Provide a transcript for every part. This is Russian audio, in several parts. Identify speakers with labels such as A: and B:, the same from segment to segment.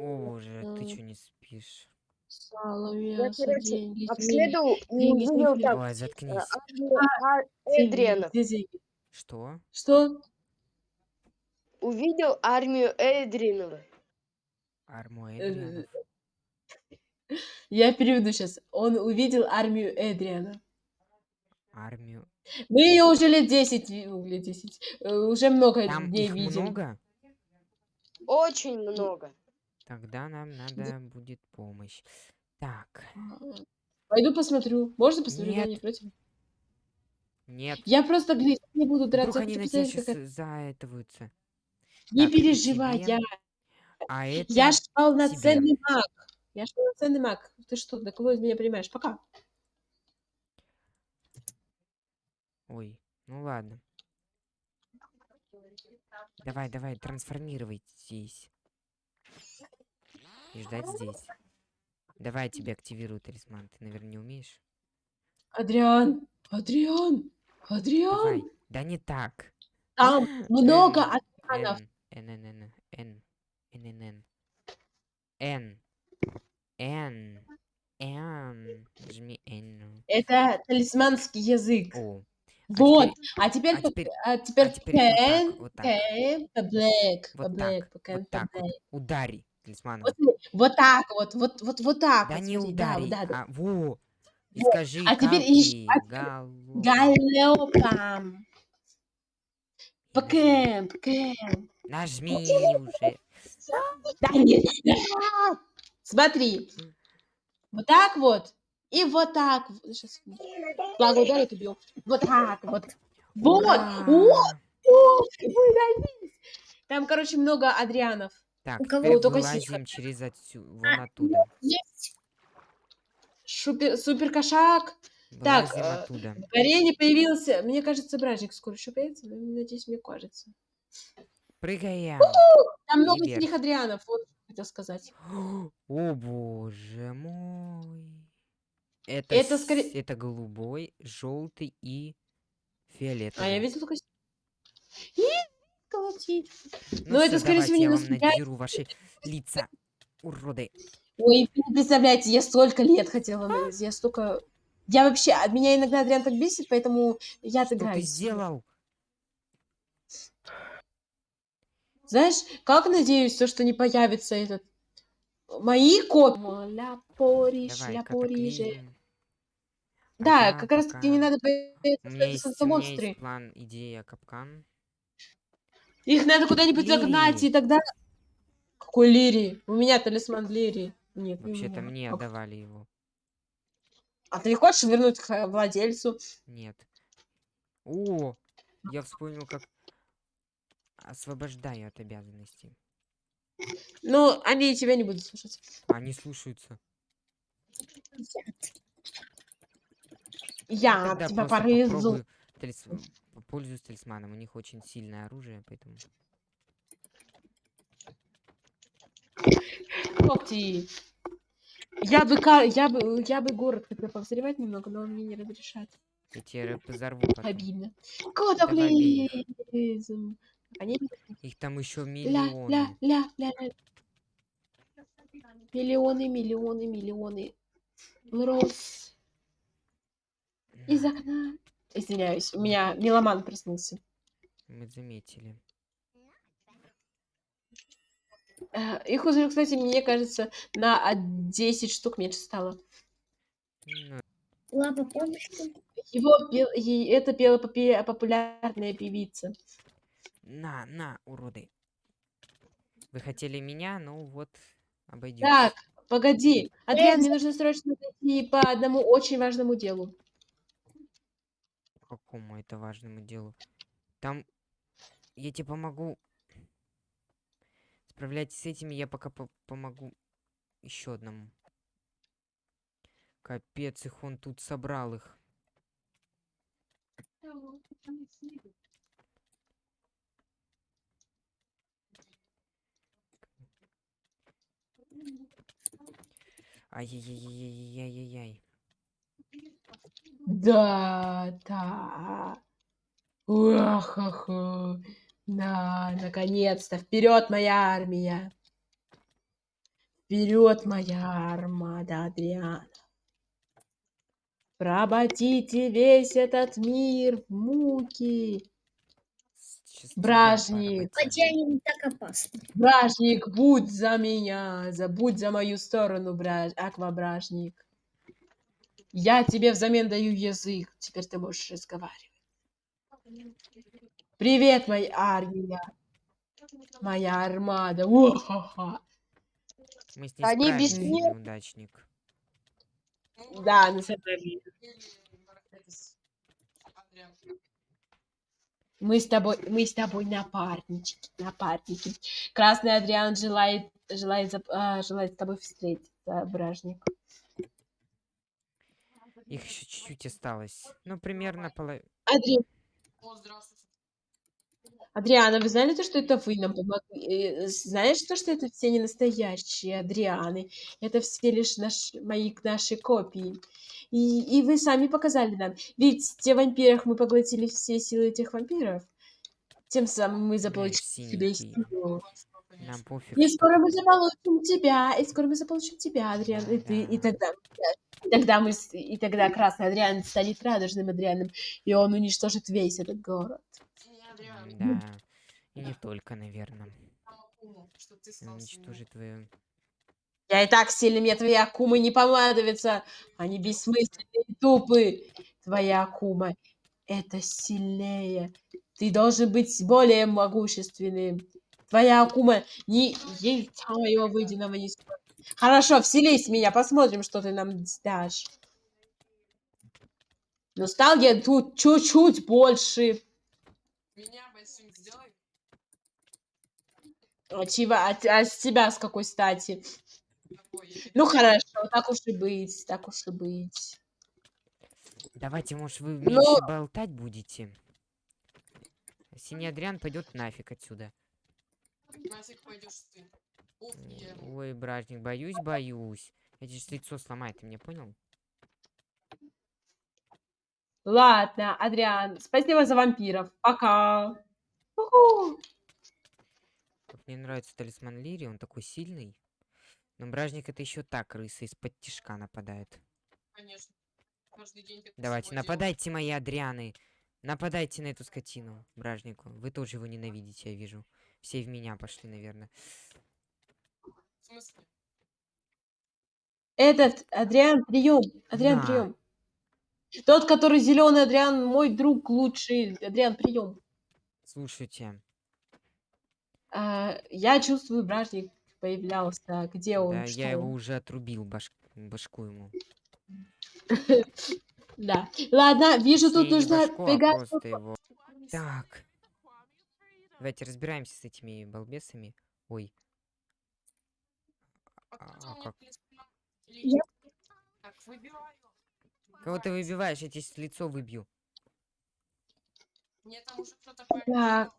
A: О, боже, ты что не спишь?
B: Сало,
C: Я,
B: мясо,
C: короче,
B: деньги,
C: обследовал и
B: деньги,
C: увидел
B: деньги.
A: заткнись.
C: армию Ар- Эдрианов.
B: Где деньги?
A: Что?
B: Что?
C: Увидел армию Эдринова.
A: Арму
B: Э,
A: Эдрианов.
B: Я переведу сейчас. Он увидел армию Эдриана.
A: Армию.
B: Мы ее уже лет 10, ви- ну, лет 10, э, уже много
A: Там
B: дней
A: их
B: видели.
A: много?
C: Очень много.
A: Тогда нам надо будет помощь. Так,
B: Пойду посмотрю. Можно посмотрю? Я
A: Нет.
B: не против.
A: нет.
B: Я просто глядеть не буду
A: Вдруг
B: драться.
A: они
B: хочу
A: на тебя
B: посмотреть,
A: сейчас заэтываются.
B: Не
A: Так,
B: переживай,
A: тебе,
B: я,
A: А это...
B: я ж
A: тебе.
B: полноценный маг. Я ж полноценный маг. Ты что, до кого из меня понимаешь? Пока.
A: Ой, ну ладно. Давай, давай, трансформируйтесь. И ждать здесь. Давай я тебе активирую талисман. Ты, наверное, не умеешь?
B: Адриан, Адриан, Адриан.
A: Давай. Да не так.
B: Там много Адрианов.
A: Н, Н, Н, Н, Н, Н, Н, Н, Н, Н, жми Н.
B: Это талисманский язык.
A: О,
B: Вот.
A: теперь-
B: А теперь,
A: а
B: по-
A: теперь-
B: а теперь,
A: а теперь вот так,
B: can,
A: вот так.
B: can, по black, по
A: Вот
B: black,
A: так,
B: по can,
A: вот
B: по
A: так вот.
B: black.
A: Удари талисманом.
B: Вот, смотри, вот так вот, вот, вот, вот так
A: Да
B: вот,
A: не
B: смотри, да,
A: удари,
B: вот, да, да.
A: а во. И
B: Вот.
A: скажи,
B: А теперь а теперь
A: галопом.
B: Галопам. По
A: Нажми. уже.
B: Да нет. Смотри. Вот так вот. И вот так. Сейчас. Благо ударит, убью. Вот так вот. Вот. Вот. Добились. Там, короче, много Адрианов.
A: Так,
C: У кого
A: теперь
B: только
A: вылазим через отсюда, вон оттуда.
B: Шупер, супер кошак. Так,
A: Вылазим
B: э,
A: оттуда.
B: В арене появился, мне кажется, бражник скоро еще появится, но, надеюсь, мне кажется.
A: Прыгаем.
B: Там много
A: вверх.
B: синих Адрианов, вот хотел сказать.
A: О боже мой. Это,
B: Это
A: с-
B: скорее-
A: это голубой, желтый и
B: А
A: фиолетовый.
B: я видел только... колотить.
A: Ну,
B: но это, скорее всего, не
A: я вам надеру ваши лица, уроды.
B: Ой, вы не представляете, я столько лет хотела, на- я столько... Я вообще, от меня иногда Адриан так бесит, поэтому я
A: Что ты
B: отыграюсь.
A: сделал?
B: Знаешь, как надеюсь, то, что не появится этот... Мои копии. Ля Пориш, ля Пориже.
A: А
B: Да, как раз таки не надо
A: У
B: бояться,
A: меня
B: что это монстры.
A: план, идея, капкан.
B: Их надо куда-нибудь загнать,
A: Лирии.
B: и тогда... Какой Лири? У меня талисман Лири. Нет,
A: Вообще-то мне отдавали его.
B: А ты не хочешь вернуть к владельцу?
A: Нет. О, я вспомнил, как освобождаю от обязанностей.
B: Ну, они тебя не будут слушать.
A: Они слушаются.
B: Я
A: Тогда
B: тебя порызу.
A: попробую Пользуюсь талисманом. У них очень сильное оружие, поэтому...
B: Когти. Я бы, я бы, я бы город хотел повзревать немного, но он мне не разрешает.
A: Я тебе позорву потом.
B: Обидно. Катаклизм. Они
A: Их там еще миллионы.
B: ля, ля, ля, ля. Миллионы, миллионы, миллионы. Рос. Из окна. Извиняюсь, у меня меломан проснулся.
A: Мы заметили.
B: Э, Их уже, кстати, мне кажется, на а, 10 штук меньше стало.
C: Лапа, помнишь?
B: Его пел- это пела популярная певица.
A: На, на, уроды. Вы хотели меня, ну вот, обойдете.
B: Так, погоди. Адриан, мне нужно срочно зайти по одному очень важному делу.
A: Какому это важному делу? Там я тебе помогу. Справляйтесь с этими, я пока по- помогу еще одному. Капец, их он тут собрал их. Ай-яй-яй-яй-яй-яй-яй.
B: Да, да. Уахаху. Да, наконец-то. Вперед, моя армия. Вперед, моя армада, Адриан. Проботите весь этот мир в муки. Бражник.
C: не так опасно.
B: Бражник, будь за меня, забудь за мою сторону, браж... аквабражник. Я тебе взамен даю язык, теперь ты можешь разговаривать. Привет, моя армия, моя армада. О-ха-ха.
A: Мы с ней
C: Они
A: справились,
C: бессмертны.
A: неудачник.
B: Да, на самом деле. Мы с тобой, мы с тобой напарнички, напарники. Красный Адриан желает, желает, а, желает с тобой встретиться, бражник.
A: Их еще чуть-чуть осталось. Ну, примерно половина.
B: Адри... Адриана, вы знали то, что это вы нам помогли? Э, Знаешь то, что это все не настоящие Адрианы? Это все лишь наш... мои наши копии. И, и вы сами показали нам. Ведь те вампирах мы поглотили все силы этих вампиров. Тем самым мы заполучили себе силу.
A: Нам пофиг.
B: И скоро мы заполучим тебя, и скоро мы заполучим тебя, Адриан, и ты, и
A: Да.
B: тогда, и тогда мы, и тогда красный Адриан станет радужным Адрианом, и он уничтожит весь этот город.
A: М, Да. И не только, наверное. Уничтожит твою...
B: Я и так сильный, мне твои акумы не понадобятся, они бессмысленные и тупые. Твоя акума — это сильнее. Ты должен быть более могущественным. Твоя акума не яйца моего выеденного не стоит. Хорошо, вселись в меня, посмотрим, что ты нам дашь. Но стал я тут чуть-чуть больше. А, чего, а, а с тебя с какой стати? Ну хорошо, так уж и быть, так уж и быть.
A: Давайте, может, вы
B: Ну-
A: меньше болтать будете? Синий Адриан пойдет нафиг отсюда. М, Ой, бражник, боюсь, боюсь. Я тебе ж лицо сломаю, ты меня понял?
B: Ладно, Адриан, спасибо за вампиров. Пока.
A: Мне нравится талисман Лири, он такой сильный. Но бражник это еще так, крыса из-под тишка нападает. Давайте, нападайте, мои Адрианы. Нападайте на эту скотину, бражнику. Вы тоже его ненавидите, я вижу. Все в меня пошли, наверное.
B: Этот Адриан, прием. Адриан,
A: На.
B: прием. Тот, который зеленый Адриан, мой друг лучший. Адриан, прием.
A: Слушайте,
B: А, я чувствую, бражник появлялся. Где он?
A: да,
B: Что
A: я его уже отрубил баш- башку ему.
B: Да. Ладно, вижу, тут нужно
A: а
B: бегать.
A: Так. Давайте разбираемся с этими балбесами. Ой. А, а как?
C: Я-
A: Кого ты выбиваешь? Я тебе с лицо выбью.
B: Так.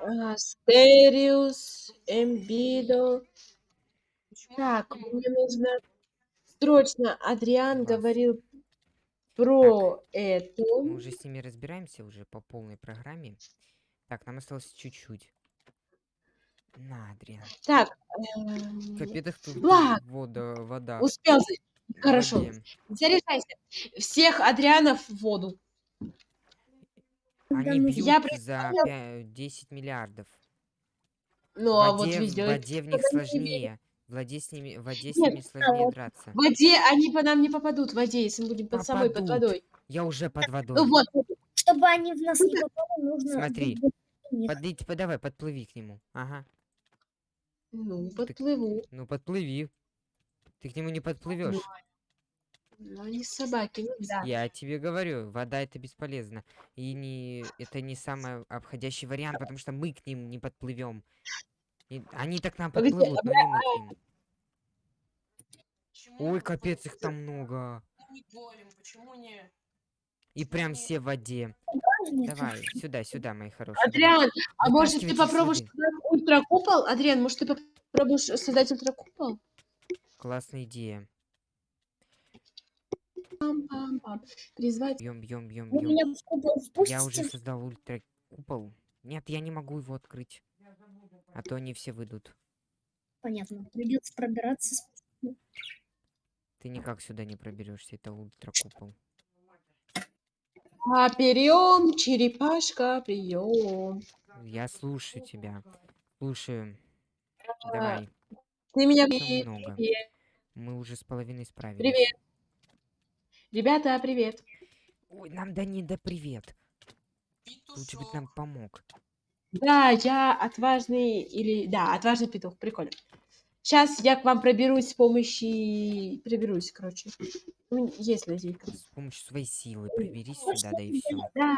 B: А, Стериус, Эмбидо. Так, мне нужно срочно. Адриан
A: Класс.
B: говорил про это.
A: Мы уже с ними разбираемся уже по полной программе. Так, нам осталось чуть-чуть. На, Адриан.
B: Так, эм,
A: Капец, тут
B: Ладно.
A: вода, вода.
B: успел. Хорошо.
A: воде.
B: Заряжайся. Всех Адрианов в воду.
A: Они
C: ну,
A: бьют
B: я
A: за пя- 10 миллиардов.
B: Ну,
A: в
B: а вот
A: воде, в
B: везде.
A: воде в них сложнее. Воде с ними, воде с
B: Нет,
A: ними сложнее драться.
B: В воде они по нам не попадут в воде, если мы будем под собой, под водой.
A: Я уже под водой.
B: Ну вот,
C: Чтобы они в нас не попали, нужно...
A: Смотри. Подойди, по- давай, подплыви к нему. Ага.
B: ну, подплыву.
A: Ну подплыви. Ты к нему не подплывешь.
B: Ну, они собаки, ну да.
A: Я тебе говорю, вода это бесполезно. И не это не самый обходящий вариант, потому что мы к ним не подплывем. они так нам подплывут, но не мы к ним. Ой, капец, их там много. И прям все в воде. Давай, сюда, сюда, мои хорошие.
B: Адриан, а может ты попробуешь ультракупол? Адриан, может ты попробуешь создать ультракупол?
A: Классная идея.
B: Призвать.
A: Бьем, бьем, бьем, Я уже создал ультра купол. Нет, я не могу его открыть. А то они все выйдут.
C: Понятно. Придется пробираться.
A: Ты никак сюда не проберешься, это ультракупол.
B: А, прием, черепашка, прием.
A: Я слушаю тебя. Слушаю. Давай.
B: Ты меня
A: Всё
B: привет,
A: много.
B: привет.
A: Мы уже с половиной справились.
B: Привет. Ребята, привет.
A: Ой, нам Данида привет. Лучше бы ты нам помог.
B: Да, я отважный или... Да, отважный петух, прикольно. Сейчас я к вам проберусь с помощью... Проберусь, короче. Ну, есть лазейка.
A: С помощью своей силы проберись сюда, да и все.
B: Да,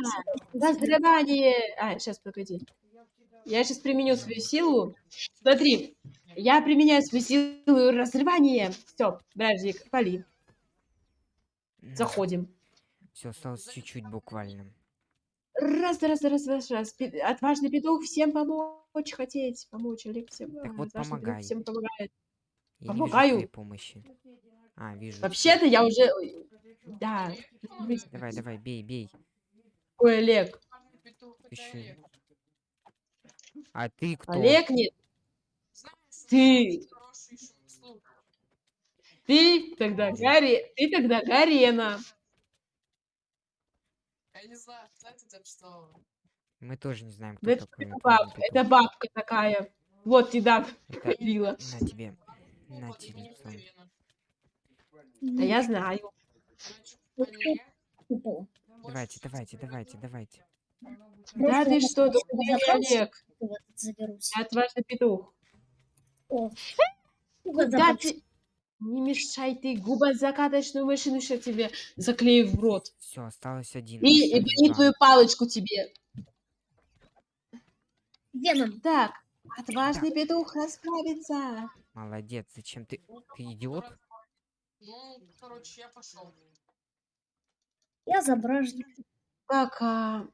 B: разрывание... А, сейчас, погоди. Я сейчас применю свою силу. Смотри, я применяю свою силу разрывания. Все, бражник, пали. Заходим.
A: Все, осталось чуть-чуть буквально.
B: Раз, раз, раз, раз, раз. Отважный петух всем помочь хотеть. Помочь, Олег всем.
A: Так
B: а,
A: вот,
B: отважный
A: помогай.
B: всем помогает.
A: Я не
B: Помогаю.
A: твоей помощи. А, вижу.
B: Вообще-то я уже... Да.
A: Давай, давай, бей, бей.
B: Ой, Олег.
A: Ещё- А ты кто?
B: Олег нет. Ты. Ты тогда Гарри. Ты тогда Гарена.
D: Я не знаю, кто это так что...
A: Мы тоже не знаем, кто
B: Да это,
A: такой.
B: это бабка, это бабка такая. Вот еда
A: Это-
B: била.
A: На тебе. На тебе.
B: Да я знаю.
C: Купол.
A: Давайте, давайте, давайте, давайте.
B: Да ты что, не Олег. Я отважный петух.
C: О.
B: Куда
C: Куда
B: ты? Не мешай ты губозакаточную машину, сейчас тебе заклею в рот.
A: Все, осталось один.
B: И, и,
A: остались
B: и
A: два.
B: твою палочку тебе.
C: Веном.
B: Так, отважный петух расправится.
A: Молодец, зачем ты? Ты идиот?
D: Ну, короче, я пошел.
C: Я забражник.
B: Так, а,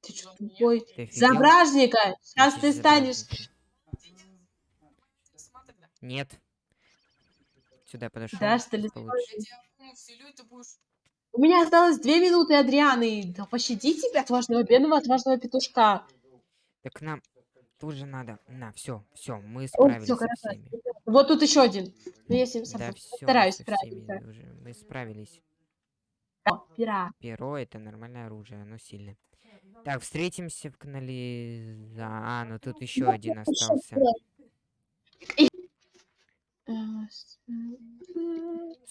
B: ты что тупой?
A: Ты?
B: За бражника! Сейчас ты станешь.
A: Нет. Сюда подошел.
B: Да, что ли. У меня осталось две минуты, Адрианы. Да пощади тебя, отважного бедного, отважного петушка.
A: Так нам тоже надо. На, все, все, мы
B: О,
A: справились
B: всё,
A: со всеми.
B: Вот тут еще один. Ну, я с ним
A: Да, все, всеми
B: справиться.
A: уже. Мы справились.
B: О, пера.
A: Перо это нормальное оружие, оно сильное. Так, встретимся в канале. А, ну тут еще один остался.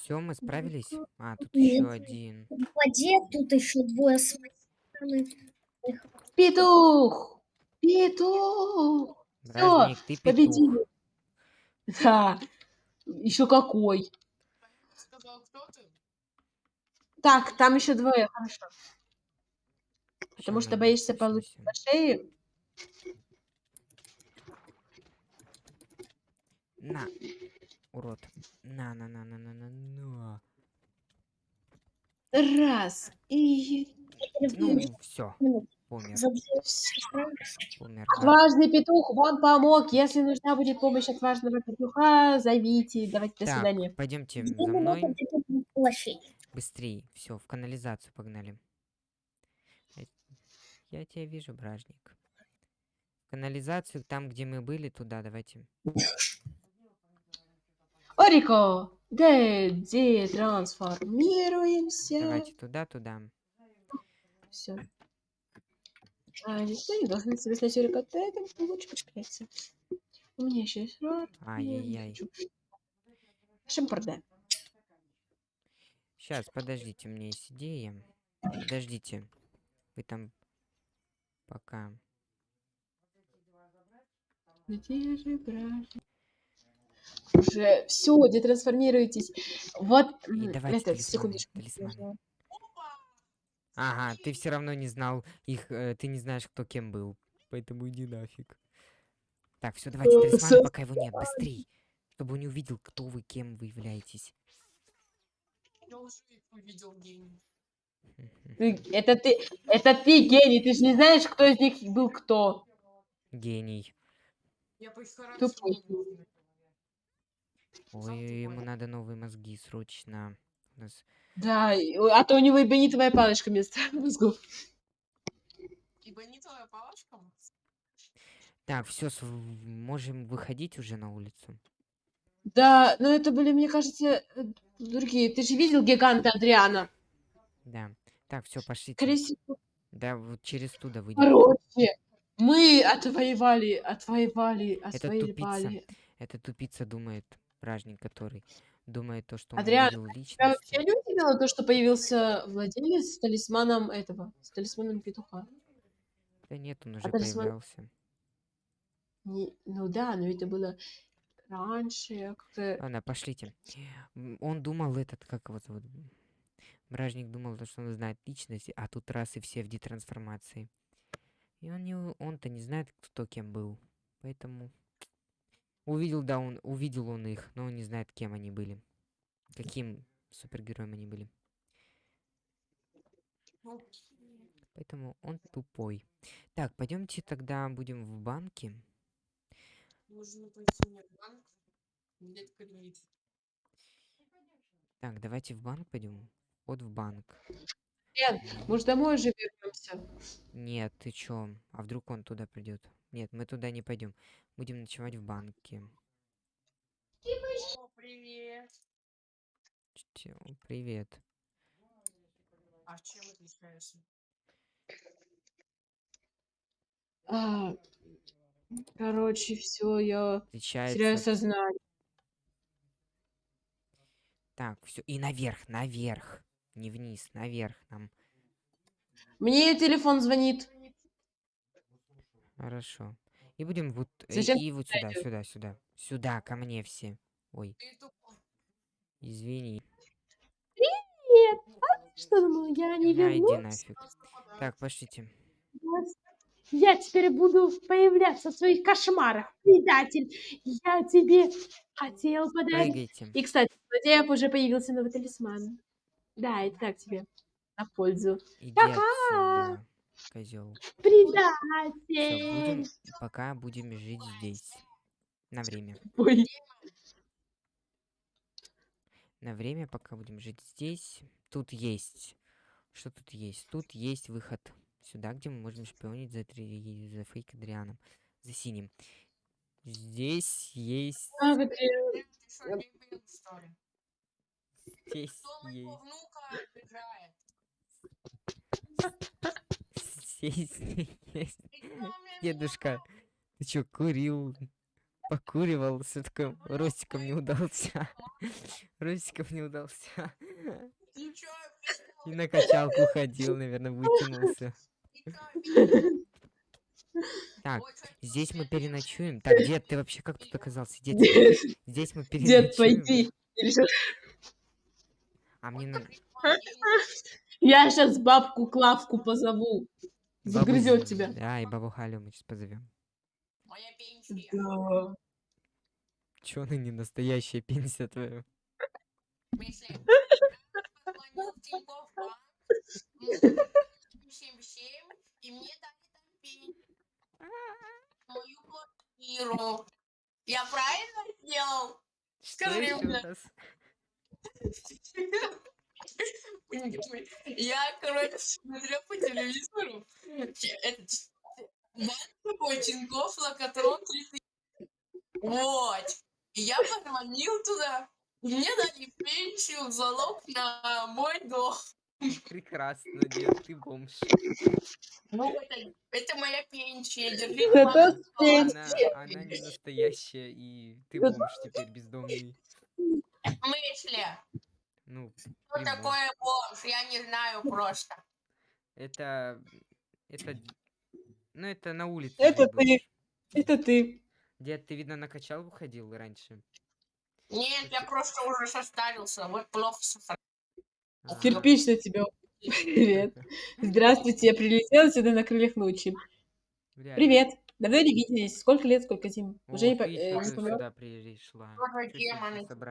A: Все, мы справились. А, тут
C: Нет.
A: еще один.
C: В воде тут еще двое с моей стороны.
B: Петух! Петух!
A: Бражник, ты петух.
B: победили. Да. Еще какой. Так, там еще двое, хорошо. Потому что
A: мы
B: боишься получить по шее.
A: На, урод. На, на, на, на, на, на, на.
B: Раз. И...
A: Ну, все, да.
B: Отважный петух вам помог. Если нужна будет помощь отважного петуха, зовите. Давайте, до
A: Так,
B: свидания.
A: пойдемте за мной.
C: до.
A: Быстрее. Все, в канализацию погнали. Я тебя вижу, бражник. Канализацию, там, где мы были, туда давайте.
B: Орико, где трансформируемся?
A: Давайте туда, туда.
B: Все. А, никто не должен себя снять Орико, поэтому лучше подкрепиться. У меня еще есть рот.
A: Ай-яй-яй.
B: Шимпарде.
A: Сейчас, подождите, у меня есть идея. Подождите. Вы там пока.
B: Где же бражник? Уже все, детрансформируйтесь. Вот,
A: И давайте
B: это, секундочку.
A: талисманы. Ага, ты все равно не знал их, э, ты не знаешь, кто кем был. Поэтому иди нафиг. Так, все, давайте
B: Э,
A: талисманы,
B: со-
A: пока его нет, быстрей. Чтобы он не увидел, кто вы, кем вы являетесь.
D: Я уже их увидел гений.
B: Ты- это ты, это ты гений, ты же не знаешь, кто из них был кто.
A: Гений.
D: Я по их характеру.
A: Ой, ему надо новые мозги срочно. У нас
B: Да, и- а то у него и бенитовая палочка вместо мозгов.
D: Ибо не твоя палочка.
A: Так, все, можем выходить уже на улицу.
B: Да, но это были, мне кажется, э, другие. Ты же видел гиганта Адриана?
A: Да. Так, все,
B: всего.
A: Да, вот через туда выйдем.
B: Короче, мы отвоевали, отвоевали,
A: Это
B: отвоевали.
A: Это тупица думает, вражник который, думает то, что он
B: Адриан,
A: увидел
B: Тебя
A: личность.
B: вообще не удивило то, что появился владелец с талисманом этого, с талисманом петуха?
A: Да нет, он уже
B: талисман-
A: появлялся.
B: Не- ну да, но это было раньше, как-то...
A: Ладно, пошлите. Он думал этот, как зовут? м, Бражник думал, то, что он знает личность, а тут раз и все в детрансформации. И он не, он-то не знает, кто кем был. Поэтому увидел, да, он увидел он их, но он не знает, кем они были. Каким супергероем они были. Поэтому он тупой. Так, пойдемте тогда будем в банке.
D: Нужно пойти мне в банк, взять кредит.
A: Так, давайте в банк пойдем. Вход в банк.
B: Лен, может, домой уже вернемся?
A: Нет, ты чё? А вдруг он туда придет? Нет, мы туда не пойдем. Будем ночевать в банке.
D: О, привет.
A: Привет.
D: А чем отличаешься?
B: А, короче, все, я теряю
A: Отличается.
B: сознание.
A: Так, все. И наверх, наверх. Не вниз, наверх нам.
B: Мне телефон звонит.
A: Хорошо. И будем вот... э,
B: Зачем
A: И вот сюда, сюда, сюда. Сюда, ко мне все. Ой,
D: Ты тупой.
A: извини.
B: Что думал, я не
A: На, иди
B: вернусь?
A: нафиг. Так, пошлите.
B: Я теперь буду появляться в своих кошмарах, предатель. Я тебе хотел подарить.
A: Прыгайте.
B: И, кстати, злодеев уже появился новый талисман. Да, это так тебе на пользу.
A: Иди отсюда, козел.
B: Предатель.
A: будем... Пока будем жить здесь. На время.
B: Ой,
A: На время, пока будем жить здесь. Тут есть. Что тут есть? Тут есть выход сюда, где мы можем шпионить за, три... за фейк Адрианом. За синим. Здесь есть...
B: а?
A: Здесь
D: моего
A: есть... есть... Дедушка, ты чё, курил? Покуривал, все такое. Ростиком не удался. Ростиком не удался. И на качалку ходил, наверное, вытянулся. Так, Здесь мы переночуем. Так, дед, ты вообще как тут оказался? Дед,
B: Дед,
A: здесь мы
B: дед,
A: переночуем.
B: пойди. Или что?
A: А мне на...
B: Я сейчас бабку Клавку позову.
A: Бабу
B: Загрызет
A: З-
B: тебя.
A: Да, и бабу Халю мы сейчас позовем.
D: Моя пенсия.
B: Да.
A: Чё она не настоящая пенсия твоя?
D: Если позвонил в Тинькофф банк, м, 77, и мне дали там пень. Мою квартиру. Я правильно сделал?
A: Что
D: Скажи мне. Я, короче, смотрел по телевизору. Банк такой Тинькофф Локотрон 3000. Вот. И я позвонил туда. И мне дали пенсию в залог на мой дом.
A: Прекрасно, дед, ты бомж.
D: Ну, это, это моя пенсия. Держи
B: Это.
A: Она, она не настоящая, и ты бомж теперь бездомный.
D: В смысле?
A: Ну,
D: Что такое бомж? Я не знаю просто.
A: Это... Это... Ну, это на улице
B: Это ты.
A: бомж.
B: Это ты.
A: Дед, ты, видно, на качалку ходил раньше?
D: Нет, я просто уже состарился. Вот плохо состарился.
A: А,
B: Кирпич на тебя. Привет. Здравствуйте, я прилетела сюда на крыльях ночи.
A: бля,
B: Давно не виделись. Сколько лет, сколько зим? Уже не, по- э,
A: ещё
B: не
A: тут
B: помню.
A: сюда пришла.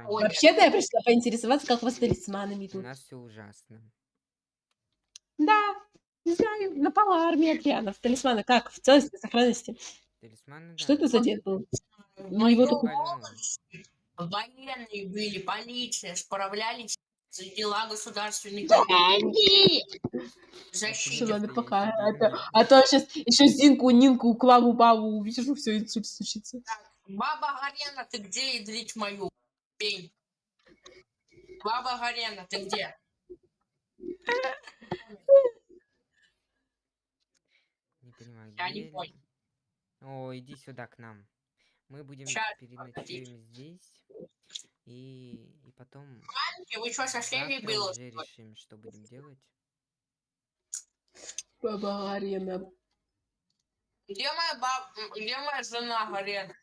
B: Вообще-то я пришла поинтересоваться, как у вас с талисманами
A: У
B: тут.
A: нас все ужасно.
B: Да, не знаю, напала армия Адрианов. Талисманы как? В целости, сохранности.
A: Талисманы,
B: Что это за дед был?
D: В
B: Ну,
D: молодости Военные были, полиция, справлялись дела государственных
B: Деньги! Все,
D: защиты.
B: ладно,
A: Если
B: пока. А то, а то сейчас еще Зинку, Нинку, Клаву, Бабу увижу, все, инсульт случится.
D: Баба Гарена, ты где ядрить мою? пень. Баба Гарена, ты где?
A: Не понимаю,
D: Я не понял.
A: О, иди сюда к нам. Мы будем переночуем здесь. И, и потом
D: Вы что,
A: завтра
D: было?
A: уже решим, что будем делать.
B: Баба Гарена.
D: Где моя баб... Где моя жена Гарена?